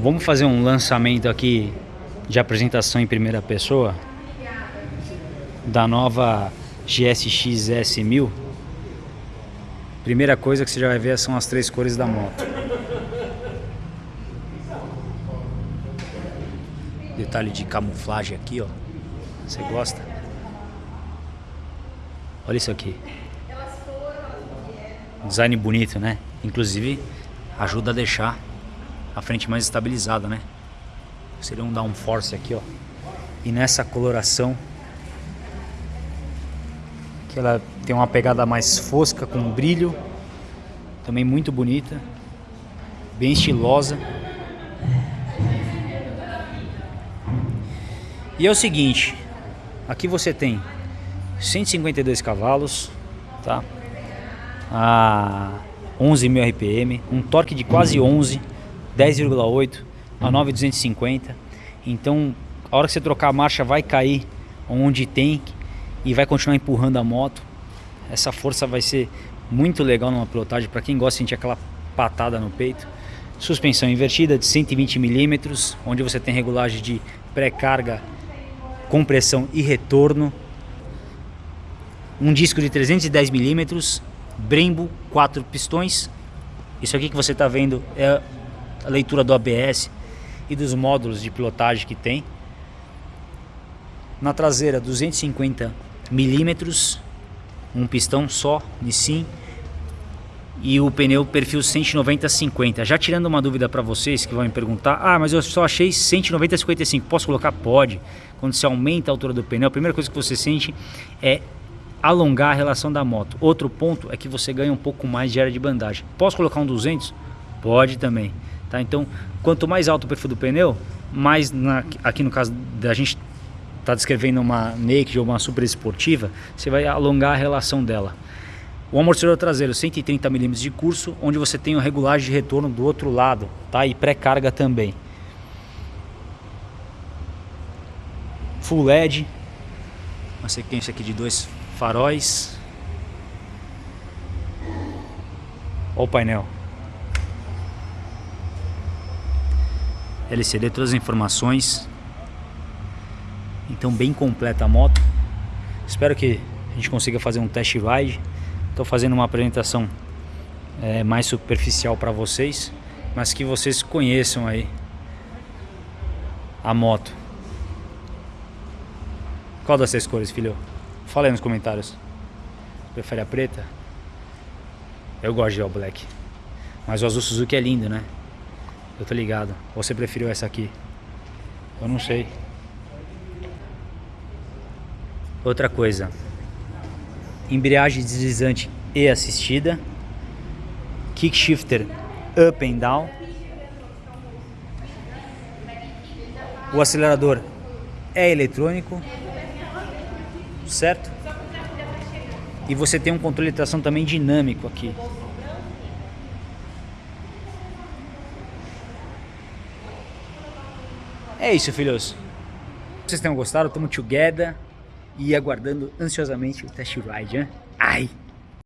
Vamos fazer um lançamento aqui de apresentação em primeira pessoa da nova GSX S1000. Primeira coisa que você já vai ver são as três cores da moto. Detalhe de camuflagem aqui, ó. Você gosta? Olha isso aqui. Design bonito, né? Inclusive ajuda a deixar a frente mais estabilizada, né? Seria um downforce aqui, ó. E nessa coloração que ela tem uma pegada mais fosca com brilho, também muito bonita, bem estilosa. E é o seguinte, aqui você tem 152 cavalos, tá? A 11.000 RPM, um torque de quase 11, 10,8 a 9,250. Então, a hora que você trocar a marcha vai cair onde tem e vai continuar empurrando a moto. Essa força vai ser muito legal numa pilotagem para quem gosta de sentir aquela patada no peito. Suspensão invertida de 120 milímetros, onde você tem regulagem de pré-carga, compressão e retorno. Um disco de 310 milímetros, Brembo, quatro pistões. Isso aqui que você está vendo é a leitura do ABS e dos módulos de pilotagem que tem. Na traseira 250 milímetros, um pistão só, Nissin, e o pneu perfil 190-50. Já tirando uma dúvida para vocês que vão me perguntar, ah, mas eu só achei 190-55, posso colocar? Pode. Quando você aumenta a altura do pneu, a primeira coisa que você sente é alongar a relação da moto. Outro ponto é que você ganha um pouco mais de área de bandagem. Posso colocar um 200? Pode também. Tá? Então, quanto mais alto o perfil do pneu, mais na, aqui no caso da gente está descrevendo uma naked ou uma super esportiva, você vai alongar a relação dela. O amortecedor traseiro 130 mm de curso, onde você tem a regulagem de retorno do outro lado, tá? E pré-carga também. Full LED, uma sequência aqui de dois faróis. Olha o painel. LCD, todas as informações então bem completa a moto. Espero que a gente consiga fazer um test ride. Estou fazendo uma apresentação é, mais superficial para vocês, mas que vocês conheçam aí a moto. Qual das três cores, filho? Fala aí nos comentários. Prefere a preta? Eu gosto de all black. Mas o azul Suzuki é lindo, né? Eu tô ligado. Ou você preferiu essa aqui? Eu não sei. Outra coisa, embreagem deslizante e assistida, kick shifter up and down, o acelerador é eletrônico, certo? E você tem um controle de tração também dinâmico aqui. É isso, filhos. Vocês tenham gostado, tamo together e aguardando ansiosamente o test ride, hein? Ai!